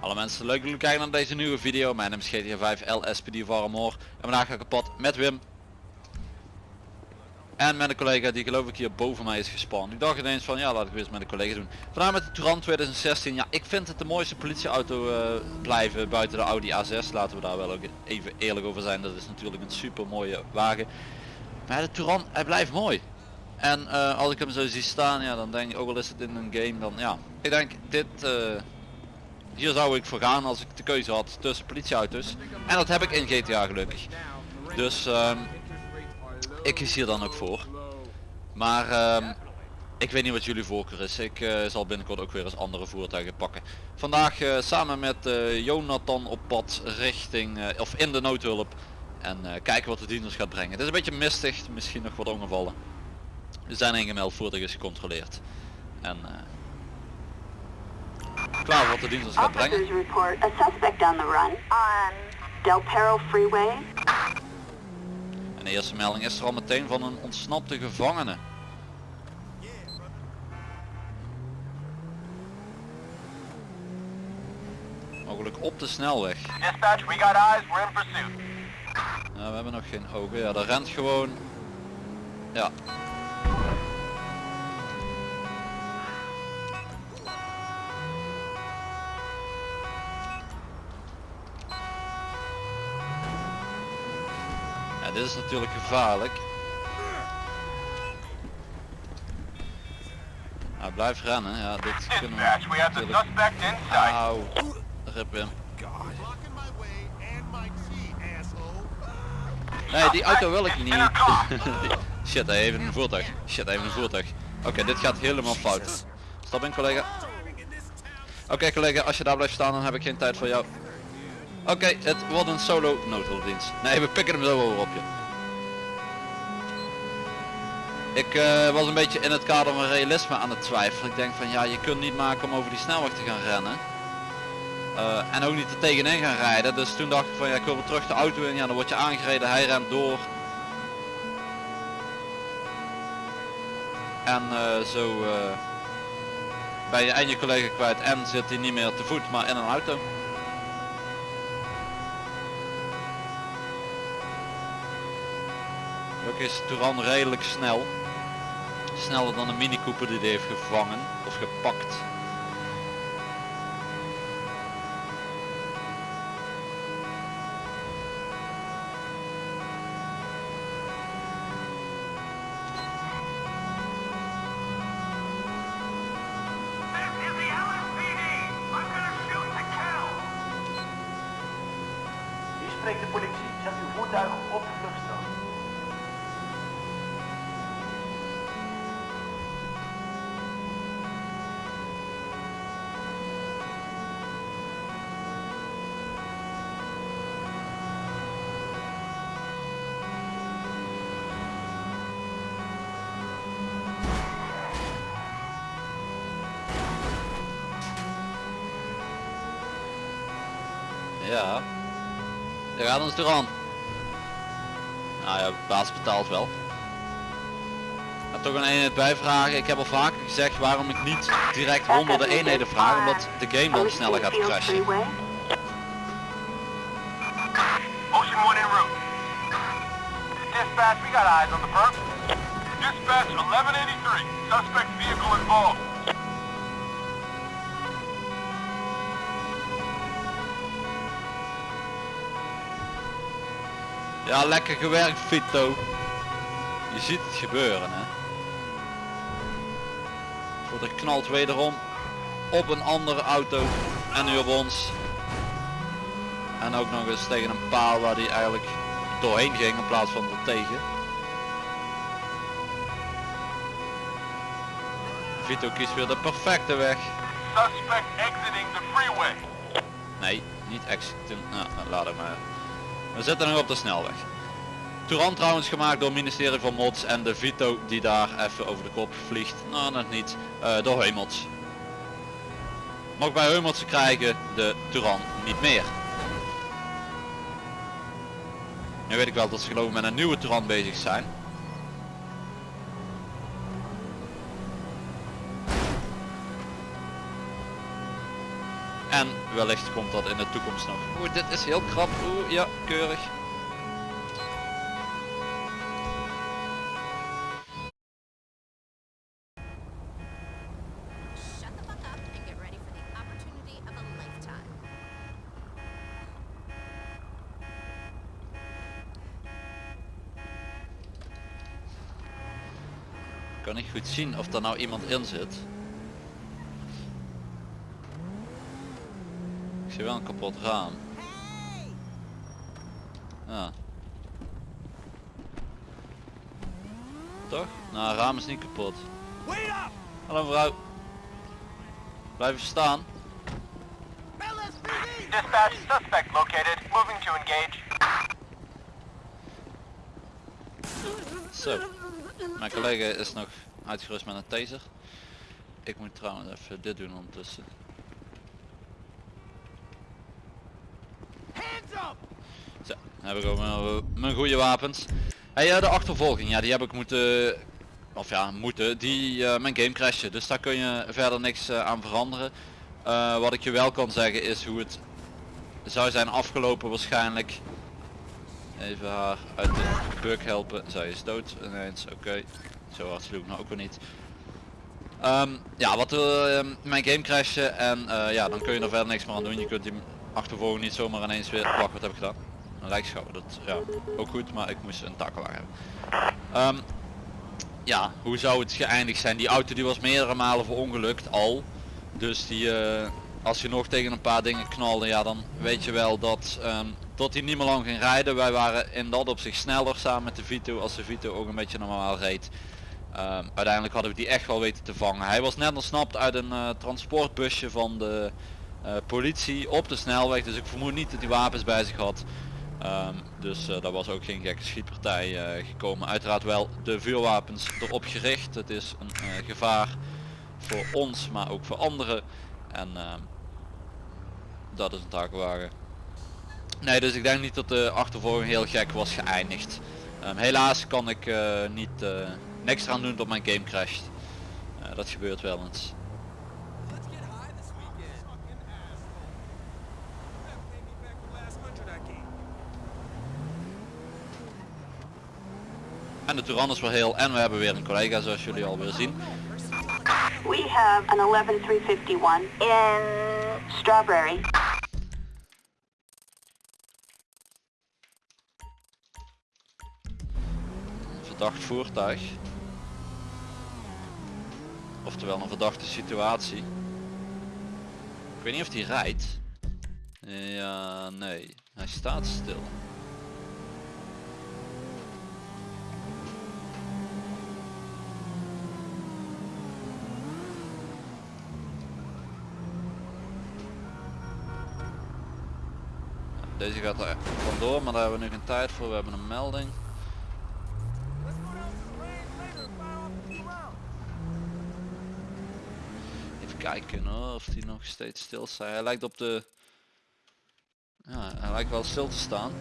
Alle mensen, leuk dat jullie kijken naar deze nieuwe video. Mijn naam is GTA 5 LSPD Varmore. En vandaag ga ik kapot met Wim. En met een collega die geloof ik hier boven mij is gespannen. Ik dacht ineens van ja laat ik weer eens met een collega doen. Vandaag met de Touran 2016. Ja ik vind het de mooiste politieauto eh, blijven buiten de Audi A6. Laten we daar wel ook even eerlijk over zijn. Dat is natuurlijk een super mooie wagen. Maar de Touran hij blijft mooi. En eh, als ik hem zo zie staan ja dan denk ik ook al is het in een game dan ja. Ik denk dit... eh, hier zou ik voor gaan als ik de keuze had tussen politieauto's. En dat heb ik in GTA gelukkig. Dus ehm, ik kies hier dan ook voor. Maar ehm, ik weet niet wat jullie voorkeur is. Ik eh, zal binnenkort ook weer eens andere voertuigen pakken. Vandaag eh, samen met eh, Jonathan op pad richting, eh, of in de noodhulp. En eh, kijken wat de dienst ons gaat brengen. Het is een beetje mistig, misschien nog wat ongevallen. Er zijn ingemeld, voertuig is gecontroleerd. En eh, klaar wat de dienst ons gaat brengen. Officers report a suspect on the run on Del Perro Freeway. De eerste melding is er al meteen van een ontsnapte gevangene. Mogelijk op de snelweg. Dispatch, we got eyes, we're in pursuit. Ja, we hebben nog geen ogen. Ja, dat rent gewoon. Ja. Is natuurlijk gevaarlijk. Nou, blijf rennen. Ja, dit kunnen we natuurlijk... Auw. Rip hem. Nee, die auto wil ik niet. Shit, hij heeft een voertuig. Shit, hij heeft een voertuig. Oké, dit gaat helemaal fout. Stap in collega. Oké collega, als je daar blijft staan dan heb ik geen tijd voor jou. Oké, het wordt een solo noodhulpdienst. Nee, we pikken hem zo over op je. Ik eh, was een beetje in het kader van realisme aan het twijfelen. Ik denk van ja, je kunt niet maken om over die snelweg te gaan rennen. Eh, en ook niet er tegenin gaan rijden. Dus toen dacht ik van ja, ik wil weer terug de auto in. Ja, dan word je aangereden, hij rent door. En eh, zo ben je en je collega kwijt en zit hij niet meer te voet, maar in een auto. Is Touran redelijk snel. Sneller dan een Mini Cooper die hij heeft gevangen of gepakt. Spreekt de politie. Zet uw voertuig op de vluchtstrook. Ja. Daar gaat ons Touran. Nou ja, baas betaalt wel. Maar toch een eenheid bijvragen. Ik heb al vaker gezegd waarom ik niet direct honderden eenheden vraag. Omdat de game dan sneller gaat crashen. Dispatch, we got eyes on the perp. Dispatch 1183. Suspect vehicle involved. Ja, lekker gewerkt Vito. Je ziet het gebeuren hè. Voor de knalt wederom op een andere auto en nu op ons. En ook nog eens tegen een paal waar die eigenlijk doorheen ging in plaats van er tegen. Vito kiest weer de perfecte weg. Suspect exiting the freeway. Nee, niet exiten. Nou, laat het maar. We zitten nog op de snelweg. Touran trouwens gemaakt door het ministerie van Mods en de Vito die daar even over de kop vliegt. Nou, nog niet. eh, door Heumots. Nog bij Heumots krijgen de Touran niet meer. Nu weet ik wel dat ze geloof ik met een nieuwe Touran bezig zijn. Wellicht komt dat in de toekomst nog. Oeh, dit is heel krap. Oeh, ja, keurig. Ik kan niet goed zien of er nou iemand in zit. Zie wel een kapot raam. Ja. Toch? Nou, het raam is niet kapot. Hallo mevrouw. Blijven staan. Dispatch, suspect located. Moving to engage. Zo. Mijn collega is nog uitgerust met een taser. Ik moet trouwens even dit doen ondertussen. Zo, dan heb ik ook mijn, goede wapens. Hey, eh, de achtervolging, ja die heb ik moeten, of ja moeten, die eh, mijn game crashen. Dus daar kun je verder niks eh, aan veranderen. Wat ik je wel kan zeggen is hoe het zou zijn afgelopen waarschijnlijk. Even haar uit de bug helpen. Zij is dood ineens. Oké. Zo hard sloeg nou ook weer niet. Ehm, ja, wat uh, mijn game crashen en ja, dan kun je er verder niks meer aan doen. Je kunt die achtervolging niet zomaar ineens weer... Wacht, wat heb ik gedaan? Een. Dat, ja, ook goed, maar ik moest een takelwagen hebben. Ehm, ja, hoe zou het geëindigd zijn? Die auto die was meerdere malen verongelukt al. Dus die, eh, als je nog tegen een paar dingen knalde, ja dan weet je wel dat, ehm, dat hij niet meer lang ging rijden. Wij waren in dat opzicht sneller samen met de Vito als de Vito ook een beetje normaal reed. Ehm, uiteindelijk hadden we die echt wel weten te vangen. Hij was net ontsnapt uit een eh, transportbusje van de politie op de snelweg. Dus ik vermoed niet dat hij wapens bij zich had. Ehm, dus uh, daar was ook geen gekke schietpartij gekomen. Uiteraard wel de vuurwapens erop gericht. Het is een gevaar voor ons, maar ook voor anderen. En ehm, dat is een takelwagen. Nee, dus ik denk niet dat de achtervolging heel gek was geëindigd. Um, helaas kan ik niet niks eraan doen dat mijn game crasht. Dat gebeurt wel eens. En de Touran is wel heel en we hebben weer een collega zoals jullie alweer zien. We have an 11351 in Strawberry. verdacht voertuig. Oftewel een verdachte situatie. Ik weet niet of hij rijdt. Ja, nee. Hij staat stil. Deze gaat er vandoor, maar daar hebben we nu geen tijd voor. We hebben een melding. Even kijken hoor, of die nog steeds stil staat. Hij lijkt op de... Ja, hij lijkt wel stil te staan.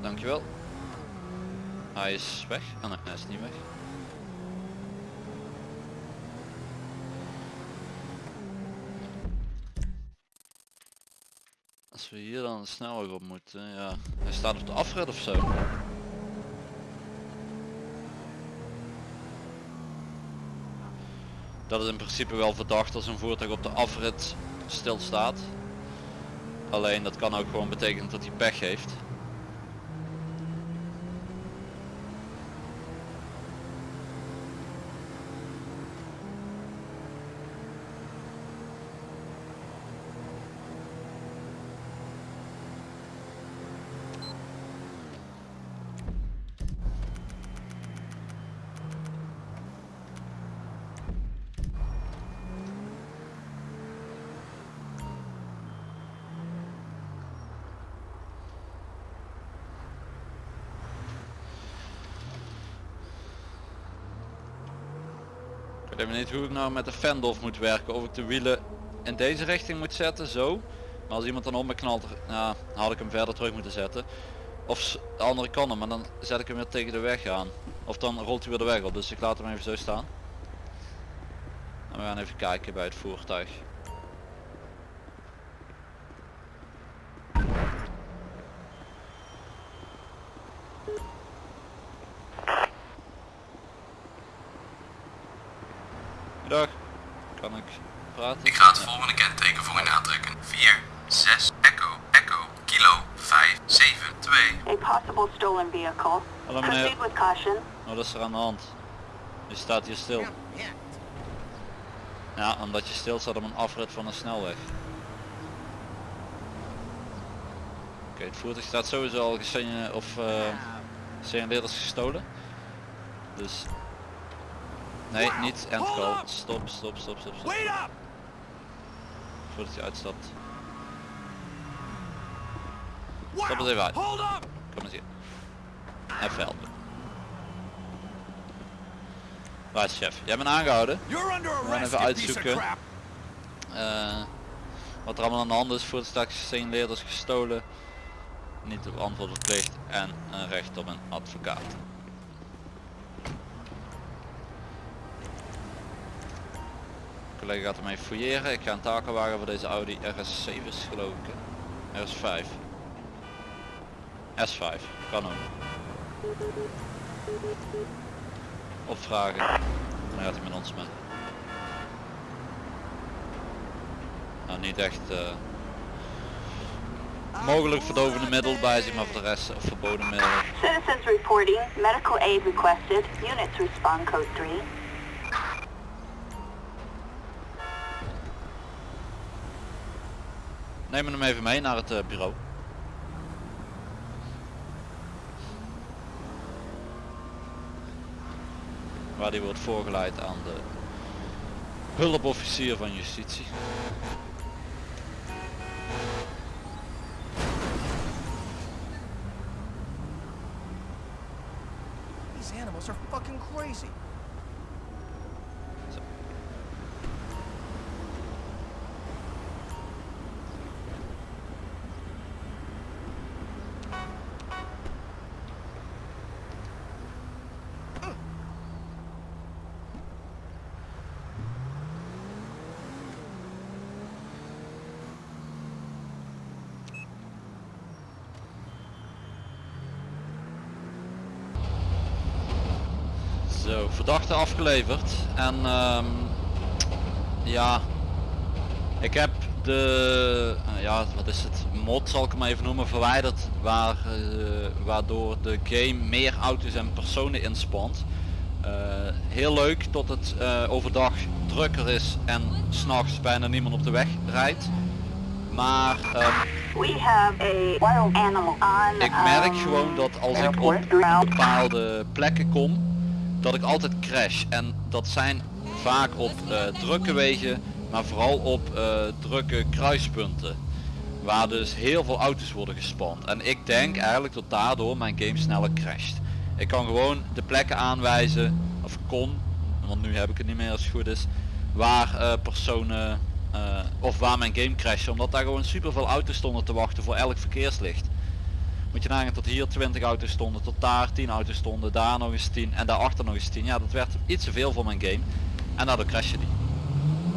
Dankjewel. Hij is weg. Oh nee, hij is niet weg. We hier dan de snelweg op moeten, ja. Hij staat op de afrit of zo. Dat is in principe wel verdacht als een voertuig op de afrit stilstaat. Alleen dat kan ook gewoon betekenen dat hij pech heeft. Weet hoe ik nou met de fendolf moet werken. Of ik de wielen in deze richting moet zetten, zo. Maar als iemand dan om me knalt, ja, had ik hem verder terug moeten zetten. Of de andere kant op, maar dan zet ik hem weer tegen de weg aan. Of dan rolt hij weer de weg op, dus ik laat hem even zo staan. En we gaan even kijken bij het voertuig. Dag, kan ik praten? Ik ga het volgende kenteken voor u aantrekken. 4, 6, Echo, Echo, Kilo, 5, 7, 2. A possible stolen vehicle. Hallo meneer. Proceed with caution. Wat is er aan de hand? Je staat hier stil. Ja, omdat je stil staat op een afrit van een snelweg. Oké, het voertuig staat sowieso al gesign of uh, signaleerders gestolen. Dus... Nee, niet end call. Stop, stop, stop, stop, stop. Wait up! Voordat je uitstapt. Wow. Stap eens even uit. Kom eens hier. Even helpen. Waar is chef? Jij bent aangehouden. Under gaan even uitzoeken. Eh, wat er allemaal aan de hand is voor de straks gestolen. Niet op antwoord verplicht en een recht op een advocaat. De collega gaat hem even fouilleren. Ik ga een takelwagen voor deze Audi RS7 is geloof ik. hè? RS5. S5. Kan ook. Opvragen. Dan gaat hij met ons mee. Nou niet echt eh, mogelijk verdovende middel bij zich, maar voor de rest verboden middelen. Citizens reporting. Medical aid requested. Units respond code 3. Neem hem even mee naar het eh, bureau. Waar die wordt voorgeleid aan de hulpofficier van justitie. These animals are fucking crazy. Zo, verdachte afgeleverd. En ehm, ja, ik heb de, eh, ja wat is het, mod zal ik hem even noemen, verwijderd. Waar, eh, waardoor de game meer auto's en personen inspant. Eh, heel leuk tot het overdag drukker is en s'nachts bijna niemand op de weg rijdt. Maar ehm, We have a wild animal on ik merk gewoon dat als ik op bepaalde plekken kom, dat ik altijd crash. En dat zijn vaak op eh, drukke wegen, maar vooral op eh, drukke kruispunten. Waar dus heel veel auto's worden gespand. En ik denk eigenlijk dat daardoor mijn game sneller crasht. Ik kan gewoon de plekken aanwijzen, of kon, want nu heb ik het niet meer als het goed is, waar eh, personen, of waar mijn game crasht. Omdat daar gewoon super veel auto's stonden te wachten voor elk verkeerslicht. Moet je nagaan tot hier 20 auto's stonden, tot daar 10 auto's stonden, daar nog eens 10 en daarachter nog eens 10. Ja, dat werd iets te veel voor mijn game. En daardoor crashte die.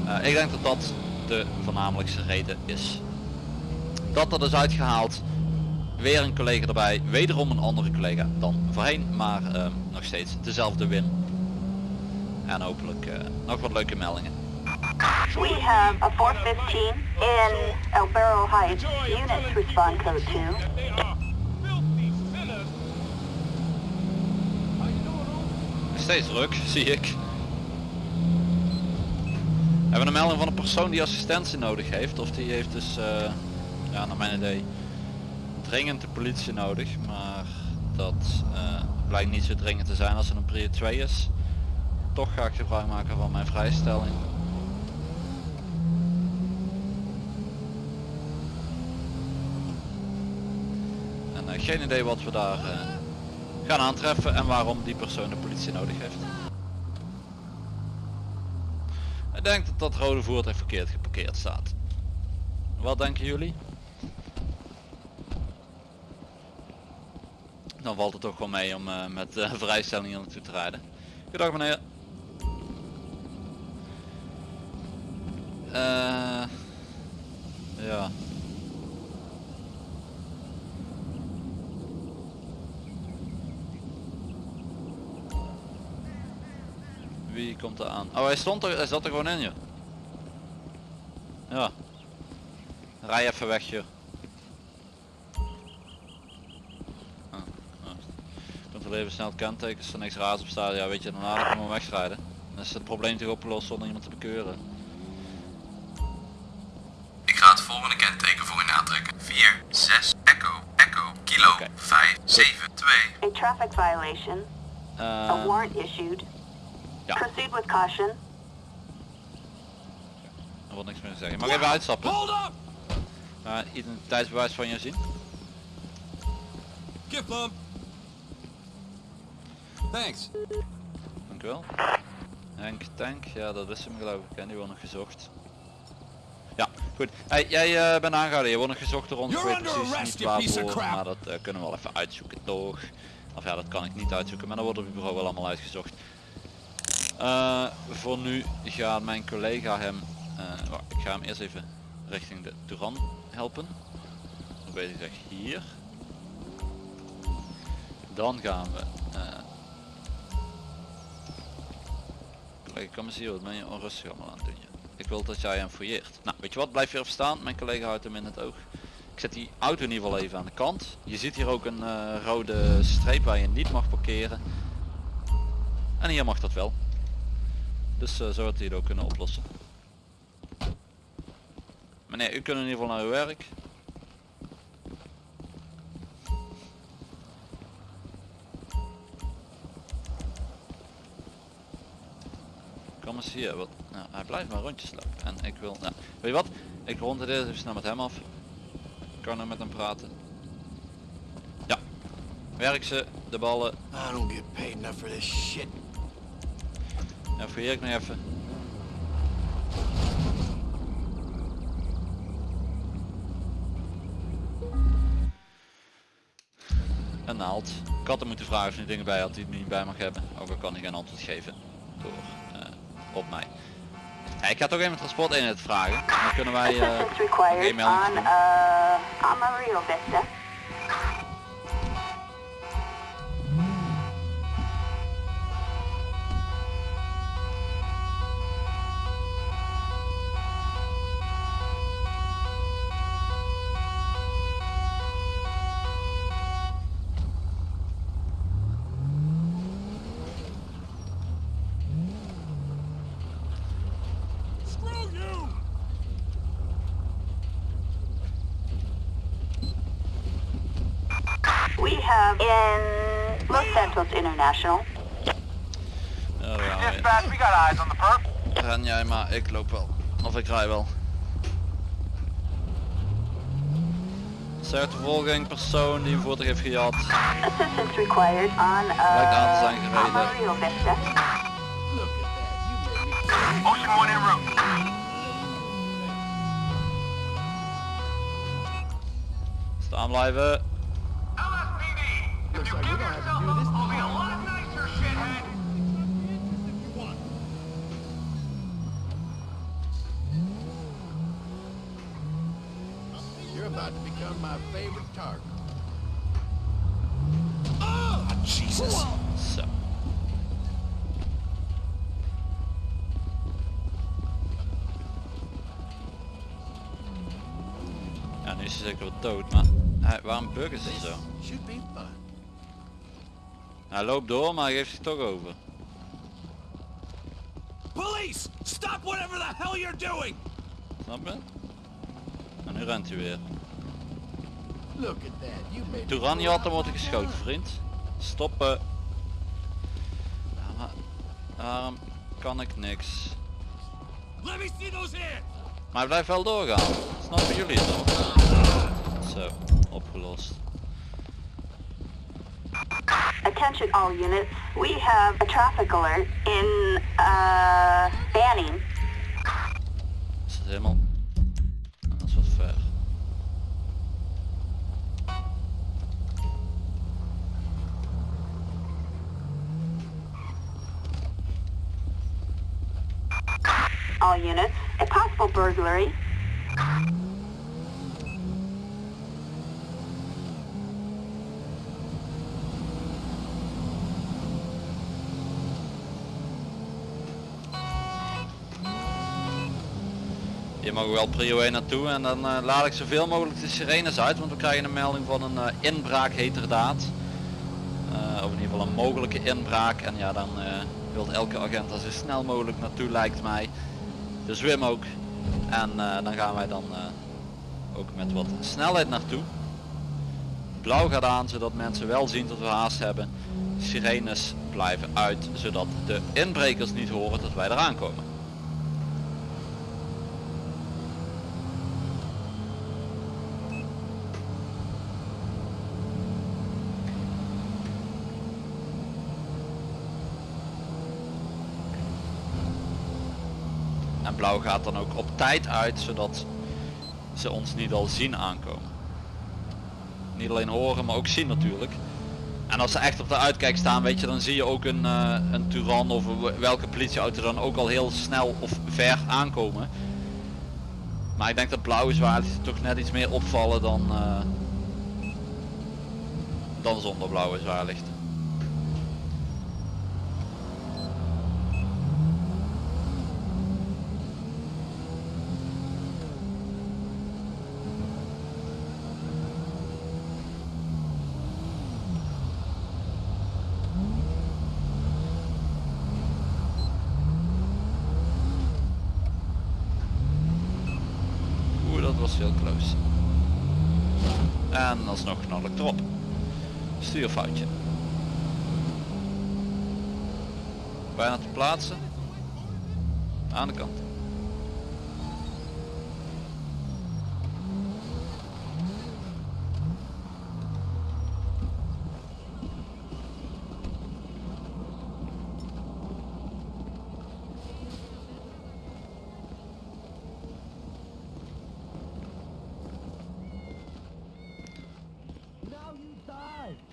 Eh, ik denk dat dat de voornamelijkste reden is. Dat er is uitgehaald. Weer een collega erbij. Wederom een andere collega dan voorheen. Maar eh, nog steeds dezelfde win. En hopelijk eh, nog wat leuke meldingen. We have a 415 in El Heights. Units respond code 2. They are filthy sinners. How you doing, Oom? Nog steeds druk, zie ik. We hebben een melding van een persoon die assistentie nodig heeft. Of die heeft dus, eh, ja naar mijn idee, dringend de politie nodig. Maar dat eh, blijkt niet zo dringend te zijn als het een prio 2 is. Toch ga ik gebruik maken van mijn vrijstelling. En eh, geen idee wat we daar gaan aantreffen en waarom die persoon de politie nodig heeft. Ik denk dat dat rode voertuig verkeerd geparkeerd staat. Wat denken jullie? Dan valt het toch wel mee om eh, met eh, vrijstelling hier naartoe te rijden. Goedendag meneer. Eh, ja. Wie komt er aan? Oh hij stond er, hij zat er gewoon in joh. Ja. Rij even weg joh. Ah, ah. Controleer even snel het kenteken, als er niks raars op staat, ja weet je daarna kan gewoon wegrijden. Dan is het probleem toch opgelost zonder iemand te bekeuren. Ik ga het volgende kenteken voor u aantrekken. 4, 6, Echo, Echo, Kilo, Oké. 5, 7, 2. A traffic violation. A Eh, warrant issued. Ja, Proceed with caution. er wordt niks meer te zeggen. Mag ik even uitstappen? Hold up! Uh, identiteitsbewijs van je zien? Gift bump. Thanks. Dank u wel. Henk Tank, ja dat is hem geloof ik en die wordt nog gezocht. Ja, goed. Hey, jij eh, bent aangehouden, je wordt nog gezocht door ons. Ik weet precies arrest, niet waarvoor, maar dat eh, kunnen we wel even uitzoeken toch. Of ja, dat kan ik niet uitzoeken, maar dan wordt op het bureau wel allemaal uitgezocht. Eh, voor nu gaat mijn collega hem, eh, wacht, ik ga hem eerst even richting de Turan helpen. Hoe weet ik zeg hier. Dan gaan we eh, Collega, kom eens hier, wat ben je onrustig allemaal aan het doen? Ik wil dat jij hem fouilleert. Nou, weet je wat, blijf hier even staan. Mijn collega houdt hem in het oog. Ik zet die auto in ieder geval even aan de kant. Je ziet hier ook een rode streep waar je niet mag parkeren. En hier mag dat wel. Dus eh, zo had hij het ook kunnen oplossen. Meneer, u kunt in ieder geval naar uw werk. Kom eens hier, wat, nou, hij blijft maar rondjes lopen en ik wil, nou, weet je wat, ik rond het eerst even snel met hem af. Ik kan er met hem praten. Ja, werk ze, de ballen, I don't get paid enough for this shit. En fouilleer ik nog even. Een naald. Ik had hem moeten vragen of hij dingen bij had die hij niet bij mag hebben. Ook al kan hij geen antwoord geven door eh, op mij. Ja, ik ga toch even mijn transporteenheid vragen. Dan kunnen wij eh Assistance Los Santos International. Ja, gaan we weer. Dispatch, we got eyes on the perp. Ren jij maar, ik loop wel. Of ik rij wel. Sterk vervolging, persoon die een voertuig heeft gejat. Assistance required on Lijkt aan te uh, zijn gereden. Amarillo Vista. Look at that. You made me Ocean 1 en route. Staan blijven. Do up, this I'll be a lot nicer, shithead. You're about to become my favorite target. Ah, Jesus. Zo. Ja, nu is hij zeker wel dood, maar hij, waarom buggen ze zo? Hij loopt door, maar hij geeft zich toch over. Police! Stop whatever the hell you're doing! Snap je? En nu rent hij weer. Look at that. Je had hem worden geschoten, vriend. Stoppen. Waarom kan ik niks? Let me see those hands! Maar hij blijft wel doorgaan. Snappen jullie het nog? Zo, opgelost. Attention all units. We have a traffic alert in uh, Banning. helemaal... Dat is wat ver. All units, a possible burglary. Mogen we wel prio 1 naartoe en dan eh, laat ik zoveel mogelijk de sirenes uit, want we krijgen een melding van een eh, inbraak heterdaad. Eh of in ieder geval een mogelijke inbraak en ja dan eh wil elke agent er zo snel mogelijk naartoe lijkt mij. De zwim ook. En dan gaan wij dan ook met wat snelheid naartoe. Blauw gaat aan zodat mensen wel zien dat we haast hebben. Sirenes blijven uit zodat de inbrekers niet horen dat wij eraan komen. En blauw gaat dan ook op tijd uit zodat ze ons niet al zien aankomen. Niet alleen horen maar ook zien natuurlijk. En als ze echt op de uitkijk staan weet je dan zie je ook een, eh een Turan of welke politieauto dan ook al heel snel of ver aankomen. Maar ik denk dat blauwe zwaarlichten toch net iets meer opvallen dan, eh, dan zonder blauwe. Oeh, dat was heel close. En alsnog knal ik erop. Stuurfoutje. Bijna te plaatsen. Aan de kant.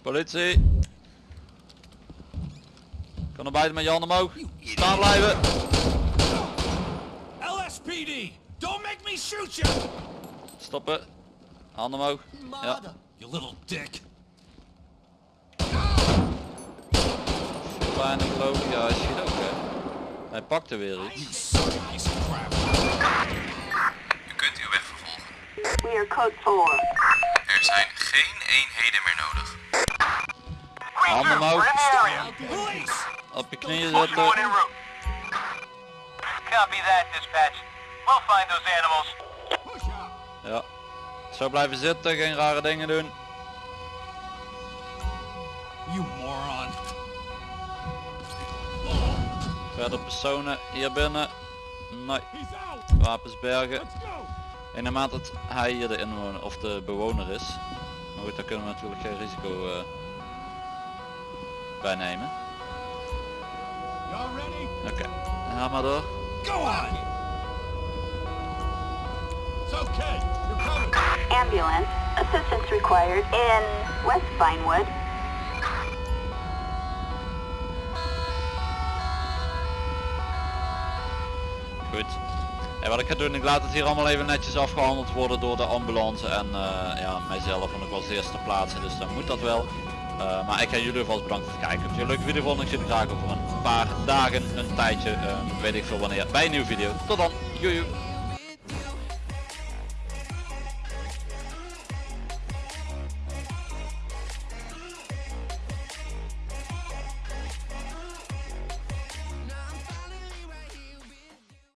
Politie. Kan er buiten met je handen omhoog. Staan blijven. LSPD! Don't make me shoot you! Stoppen. Handen omhoog. Ja. You little dick. Bijna geloof ik. Ja, hij schiet ook hè. Hij pakt er weer iets. U kunt uw weg vervolgen. We are code 4. Er zijn geen eenheden meer nodig. Green Handen 2, omhoog. Op je knieën Ocean 1 en zitten. route. Copy that, dispatch. We'll find those animals. Ja. Zo blijven zitten. Geen rare dingen doen. You moron. Verder personen hier binnen. Nee. Wapens bergen. In naarmate dat hij hier de inwoner of de bewoner is. Maar goed, daar kunnen we natuurlijk geen risico eh, bij nemen. Oké, ga maar door. Go on! It's okay. You're coming. Ambulance, assistance required in West Vinewood. Goed. En wat ik ga doen, ik laat het hier allemaal even netjes afgehandeld worden door de ambulance en eh, ja, mijzelf, want ik was de eerste plaatsen, dus dan moet dat wel. Eh, maar ik ga jullie alvast bedanken voor het kijken. Als je een leuke video vond, ik zie je graag over een paar dagen, een tijdje, eh, weet ik veel wanneer, bij een nieuwe video. Tot dan, joejoe.